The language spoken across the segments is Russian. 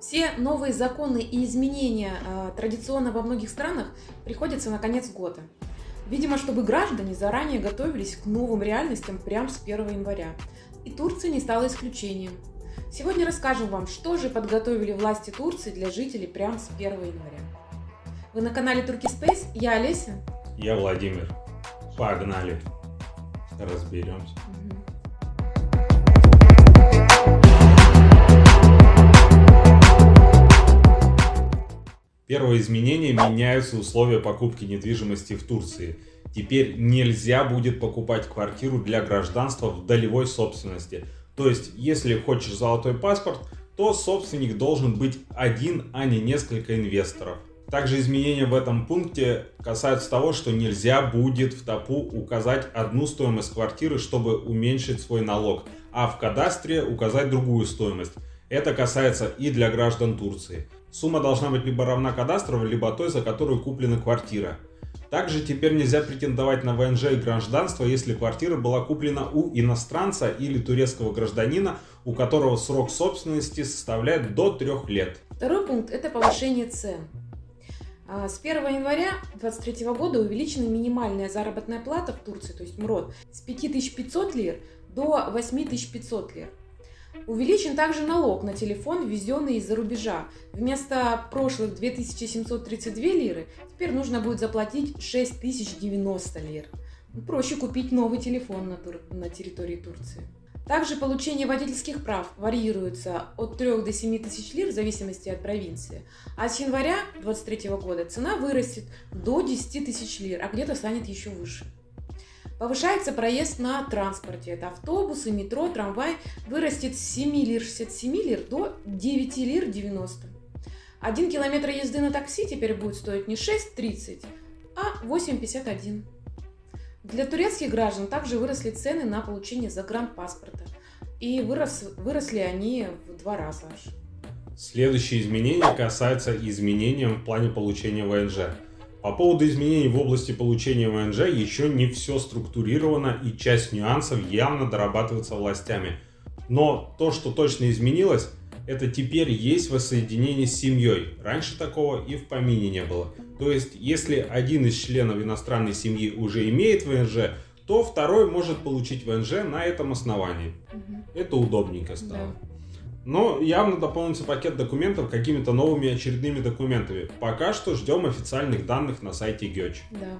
Все новые законы и изменения э, традиционно во многих странах приходятся на конец года. Видимо, чтобы граждане заранее готовились к новым реальностям прямо с 1 января. И Турция не стала исключением. Сегодня расскажем вам, что же подготовили власти Турции для жителей прямо с 1 января. Вы на канале Turkey Space, я Олеся. Я Владимир. Погнали. Разберемся. Первое изменение меняются условия покупки недвижимости в Турции. Теперь нельзя будет покупать квартиру для гражданства в долевой собственности. То есть, если хочешь золотой паспорт, то собственник должен быть один, а не несколько инвесторов. Также изменения в этом пункте касаются того, что нельзя будет в ТАПУ указать одну стоимость квартиры, чтобы уменьшить свой налог, а в кадастре указать другую стоимость. Это касается и для граждан Турции. Сумма должна быть либо равна кадастровой, либо той, за которую куплена квартира. Также теперь нельзя претендовать на ВНЖ и гражданство, если квартира была куплена у иностранца или турецкого гражданина, у которого срок собственности составляет до трех лет. Второй пункт – это повышение цен. А, с 1 января 2023 года увеличена минимальная заработная плата в Турции, то есть МРОД, с 5500 лир до 8500 лир. Увеличен также налог на телефон, ввезенный из-за рубежа. Вместо прошлых 2732 лиры теперь нужно будет заплатить 6090 лир. Проще купить новый телефон на, тур... на территории Турции. Также получение водительских прав варьируется от 3 до 7 тысяч лир в зависимости от провинции. А с января 2023 года цена вырастет до 10 тысяч лир, а где-то станет еще выше. Повышается проезд на транспорте. Это автобусы, метро, трамвай. Вырастет с 7 лир 67 лир до 9 лир 90. Один километр езды на такси теперь будет стоить не 6,30, а 8,51. Для турецких граждан также выросли цены на получение загранпаспорта. И вырос, выросли они в два раза аж. Следующее изменение касается изменения в плане получения ВНЖ. По поводу изменений в области получения ВНЖ еще не все структурировано и часть нюансов явно дорабатывается властями. Но то, что точно изменилось, это теперь есть воссоединение с семьей. Раньше такого и в помине не было. То есть, если один из членов иностранной семьи уже имеет ВНЖ, то второй может получить ВНЖ на этом основании. Угу. Это удобненько стало. Да. Но явно дополнится пакет документов какими-то новыми очередными документами. Пока что ждем официальных данных на сайте ГЕЧ. Да.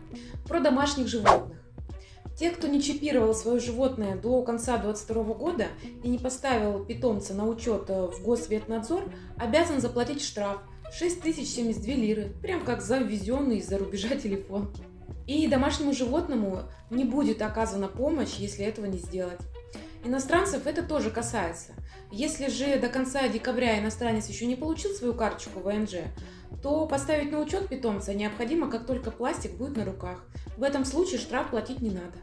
Про домашних животных. Те, кто не чипировал свое животное до конца 2022 года и не поставил питомца на учет э, в Госветнадзор, обязан заплатить штраф 6072 лиры, прям как за ввезенный из-за рубежа телефон. И домашнему животному не будет оказана помощь, если этого не сделать. Иностранцев это тоже касается. Если же до конца декабря иностранец еще не получил свою карточку ВНЖ, то поставить на учет питомца необходимо, как только пластик будет на руках. В этом случае штраф платить не надо.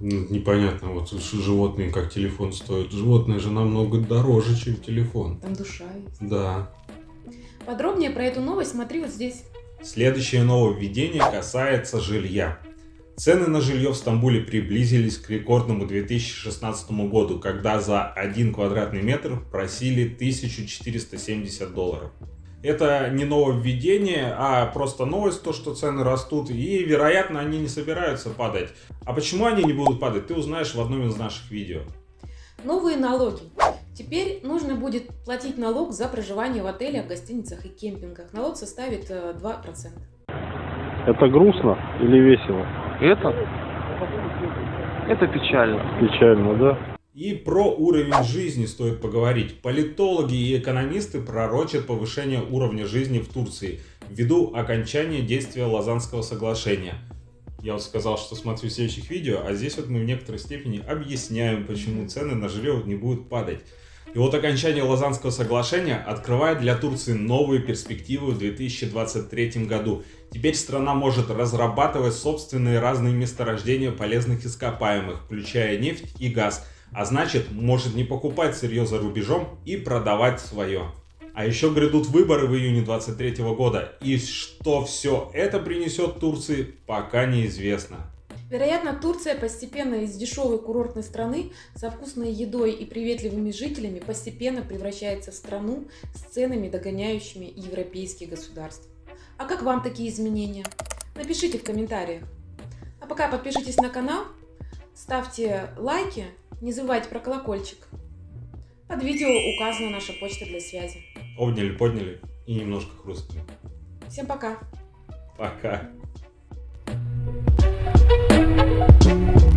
Ну, непонятно, вот животные как телефон стоят. Животное же намного дороже, чем телефон. Там душа есть. Да. Подробнее про эту новость смотри вот здесь. Следующее нововведение касается жилья. Цены на жилье в Стамбуле приблизились к рекордному 2016 году, когда за 1 квадратный метр просили 1470 долларов. Это не нововведение, а просто новость, то, что цены растут, и, вероятно, они не собираются падать. А почему они не будут падать, ты узнаешь в одном из наших видео. Новые налоги. Теперь нужно будет платить налог за проживание в отелях, гостиницах и кемпингах. Налог составит 2%. Э, Это грустно или весело? Это? Это печально. Печально, да? И про уровень жизни стоит поговорить. Политологи и экономисты пророчат повышение уровня жизни в Турции ввиду окончания действия Лозаннского соглашения. Я вот сказал, что смотрю в следующих видео, а здесь вот мы в некоторой степени объясняем, почему цены на жилье не будут падать. И вот окончание Лозаннского соглашения открывает для Турции новые перспективы в 2023 году. Теперь страна может разрабатывать собственные разные месторождения полезных ископаемых, включая нефть и газ, а значит может не покупать сырье за рубежом и продавать свое. А еще грядут выборы в июне 2023 года, и что все это принесет Турции, пока неизвестно. Вероятно, Турция постепенно из дешевой курортной страны со вкусной едой и приветливыми жителями постепенно превращается в страну с ценами, догоняющими европейские государства. А как вам такие изменения? Напишите в комментариях. А пока подпишитесь на канал, ставьте лайки, не забывайте про колокольчик. Под видео указана наша почта для связи. Обняли, подняли и немножко хрустнули. Всем пока! Пока. Thank you.